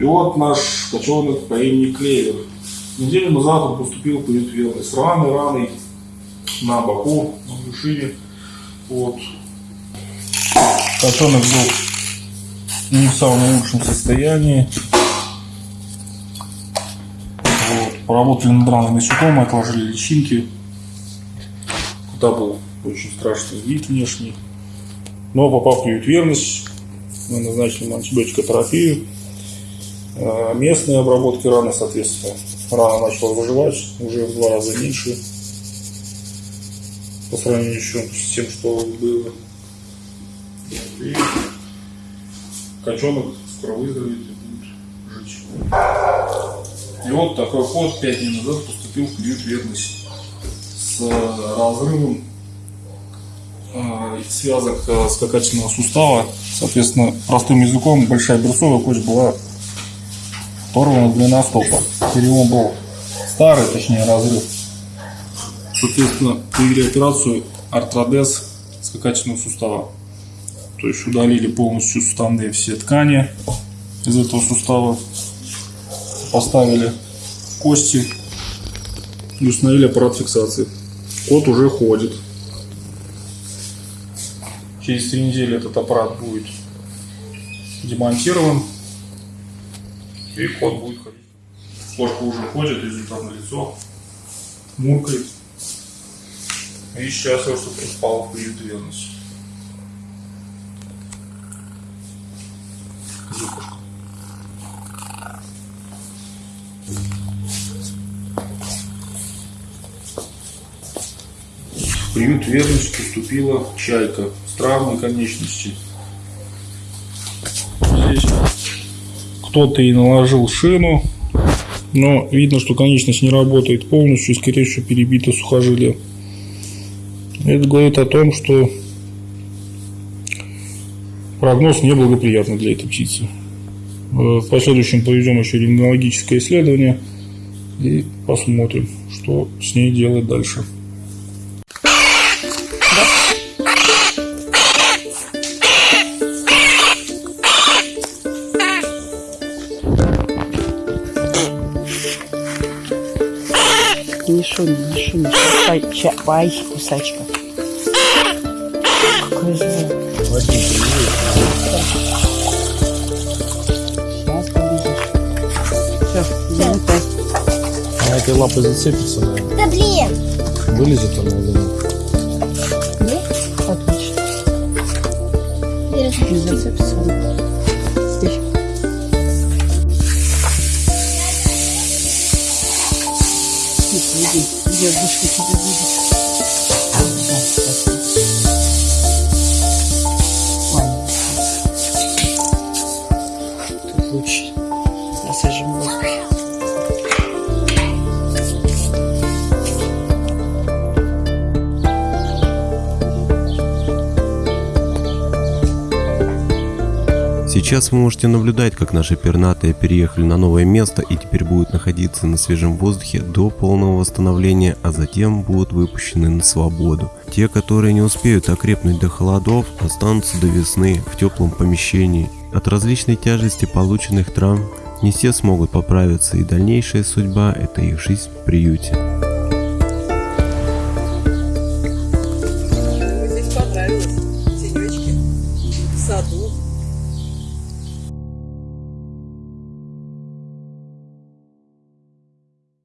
И вот наш котенок по имени Клевер. Неделю назад он поступил по ветверной с раной, раной на боку, на брюшине. Вот. Котенок был не в самом лучшем состоянии. Вот. Поработали над раной насекомые, отложили личинки. Куда был очень страшный вид внешний. Но попав в ветверность, мы назначили антибиотикотерапию. Э, Местные обработки раны, соответственно, рана начала заживать уже в два раза меньше по сравнению еще с тем, что было. И котенок скоро выздоровеет и будет жить. И вот такой кот пять дней назад поступил в период верности с разрывом э, связок э, скакательного сустава. Соответственно, простым языком большая берцовая кость была оторвана длина стопа. Перелом был старый, точнее разрыв. Соответственно, провели операцию артродез скакательного сустава. То есть удалили полностью суставные все ткани из этого сустава. Поставили кости и установили аппарат фиксации. Кот уже ходит. Через три недели этот аппарат будет демонтирован. И кот будет ходить. Кошка уже ходит, результат на лицо. Муркает. И счастлив, что приспал в приют верности. Зубушка. В приют верность поступила чайка с травмой конечности. Здесь кто-то и наложил шину, но видно, что конечность не работает полностью, скорее всего, перебито сухожилие. Это говорит о том, что прогноз неблагоприятный для этой птицы. Э, В последующем проведем еще рентгенологическое исследование и посмотрим, что с ней делать дальше. Не шуми, не шуми. Ща, ща, ай, кусачка. Какой звук. Сейчас побежишь. Все, залетай. Она этой лапой зацепится, наверное. Да блин! Вылезет она из него. Отлично. Не зацепится она. Иди, иди. Девушка тебя видит. Сейчас вы можете наблюдать, как наши пернатые переехали на новое место и теперь будут находиться на свежем воздухе до полного восстановления, а затем будут выпущены на свободу. Те, которые не успеют окрепнуть до холодов, останутся до весны в теплом помещении. От различной тяжести полученных травм не все смогут поправиться и дальнейшая судьба – это их жизнь в приюте. Здесь понравилось. Тенечки. В саду.